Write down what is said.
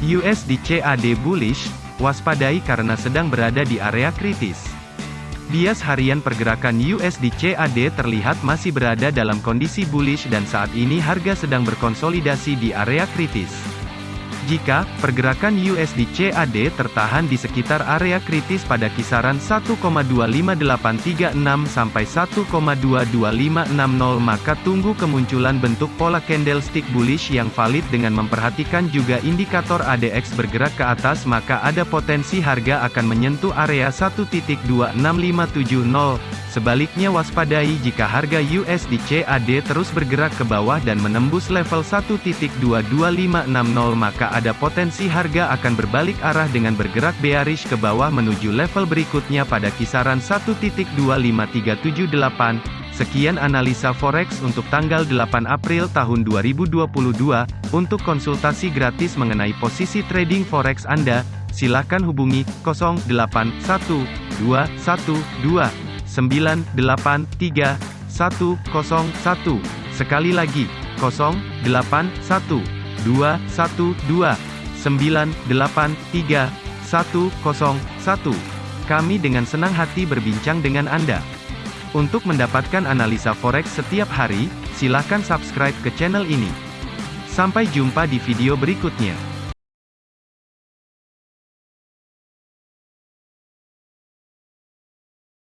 USD CAD bullish, waspadai karena sedang berada di area kritis. Bias harian pergerakan USD CAD terlihat masih berada dalam kondisi bullish dan saat ini harga sedang berkonsolidasi di area kritis. Jika pergerakan USD CAD tertahan di sekitar area kritis pada kisaran 1,25836 sampai 1,22560 maka tunggu kemunculan bentuk pola candlestick bullish yang valid dengan memperhatikan juga indikator ADX bergerak ke atas maka ada potensi harga akan menyentuh area 1.26570 Sebaliknya waspadai jika harga USD CAD terus bergerak ke bawah dan menembus level 1.22560 maka ada potensi harga akan berbalik arah dengan bergerak bearish ke bawah menuju level berikutnya pada kisaran 1.25378. Sekian analisa forex untuk tanggal 8 April tahun 2022. Untuk konsultasi gratis mengenai posisi trading forex Anda, silakan hubungi 081212 983 101. Sekali lagi, 081 212 983 101. Kami dengan senang hati berbincang dengan Anda. Untuk mendapatkan analisa forex setiap hari, silakan subscribe ke channel ini. Sampai jumpa di video berikutnya.